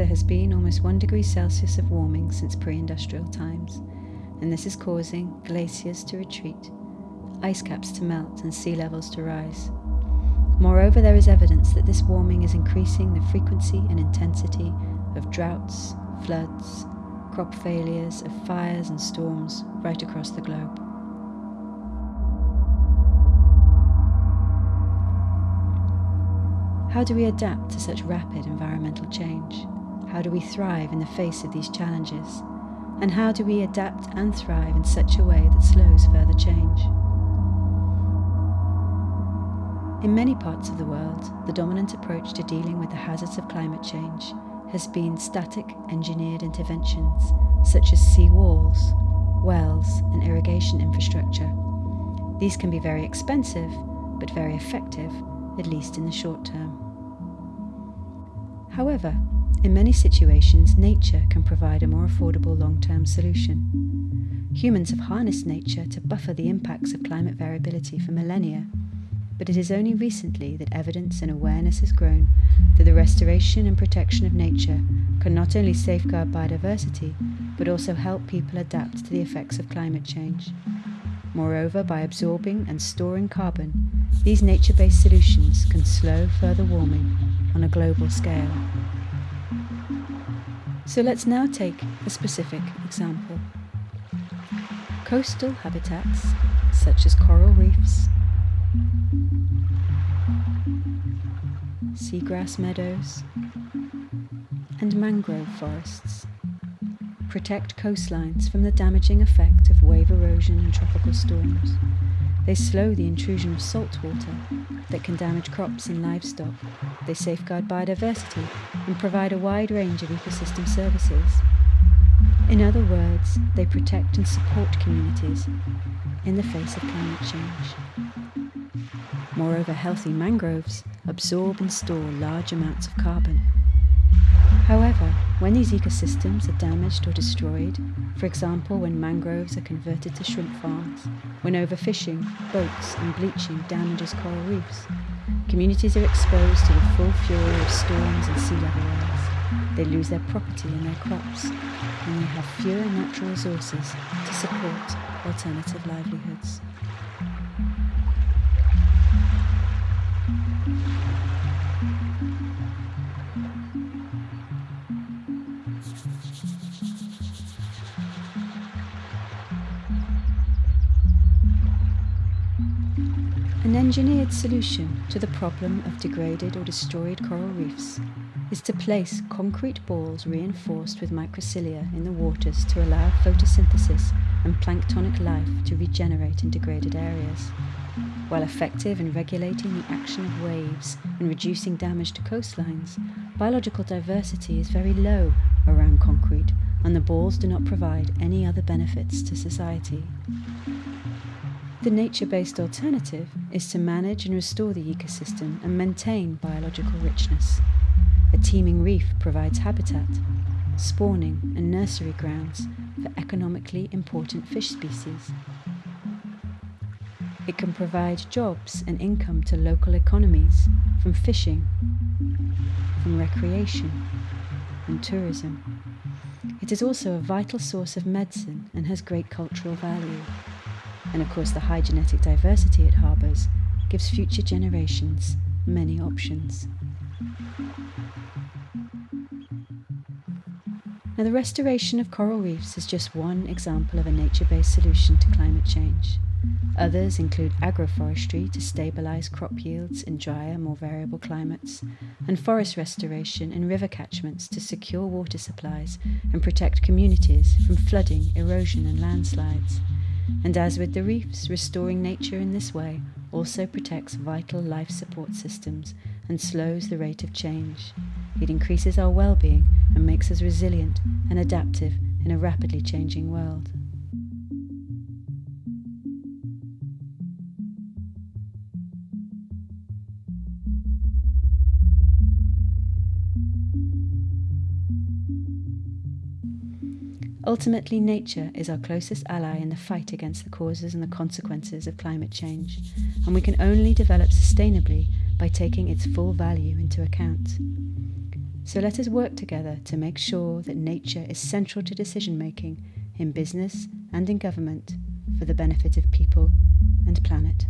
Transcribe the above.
there has been almost 1 degree Celsius of warming since pre industrial times, and this is causing glaciers to retreat, ice caps to melt, and sea levels to rise. Moreover, there is evidence that this warming is increasing the frequency and intensity of droughts, floods, crop failures, of fires and storms right across the globe. How do we adapt to such rapid environmental change? How do we thrive in the face of these challenges? And how do we adapt and thrive in such a way that slows further change? In many parts of the world, the dominant approach to dealing with the hazards of climate change has been static engineered interventions such as sea walls, wells, and irrigation infrastructure. These can be very expensive, but very effective, at least in the short term. However, in many situations, nature can provide a more affordable long term solution. Humans have harnessed nature to buffer the impacts of climate variability for millennia but it is only recently that evidence and awareness has grown that the restoration and protection of nature can not only safeguard biodiversity, but also help people adapt to the effects of climate change. Moreover, by absorbing and storing carbon, these nature based solutions can slow further warming on a global scale. So let's now take a specific example. Coastal habitats, such as coral reefs, seagrass meadows, and mangrove forests. Protect coastlines from the damaging effect of wave erosion and tropical storms. They slow the intrusion of salt water that can damage crops and livestock. They safeguard biodiversity and provide a wide range of ecosystem services. In other words, they protect and support communities in the face of climate change. Moreover, healthy mangroves absorb and store large amounts of carbon. However, when these ecosystems are damaged or destroyed, for example when mangroves are converted to shrimp farms, when overfishing, boats and bleaching damages coral reefs, communities are exposed to the full fury of storms and sea level rise. They lose their property and their crops, and they have fewer natural resources to support alternative livelihoods. An engineered solution to the problem of degraded or destroyed coral reefs is to place concrete balls reinforced with microsilica in the waters to allow photosynthesis and planktonic life to regenerate in degraded areas. While effective in regulating the action of waves and reducing damage to coastlines, biological diversity is very low around concrete and the balls do not provide any other benefits to society. The nature based alternative is to manage and restore the ecosystem and maintain biological richness. A teeming reef provides habitat, spawning, and nursery grounds for economically important fish species. It can provide jobs and income to local economies from fishing, from recreation, and tourism. It is also a vital source of medicine and has great cultural value and of course the high genetic diversity it harbours gives future generations many options. Now, the restoration of coral reefs is just one example of a nature based solution to climate change. Others include agroforestry to stabilise crop yields in drier, more variable climates, and forest restoration in river catchments to secure water supplies and protect communities from flooding, erosion, and landslides. And as with the reefs, restoring nature in this way also protects vital life support systems and slows the rate of change. It increases our well being and makes us resilient and adaptive in a rapidly changing world. Ultimately, nature is our closest ally in the fight against the causes and the consequences of climate change, and we can only develop sustainably by taking its full value into account. So let us work together to make sure that nature is central to decision making in business and in government for the benefit of people and planet.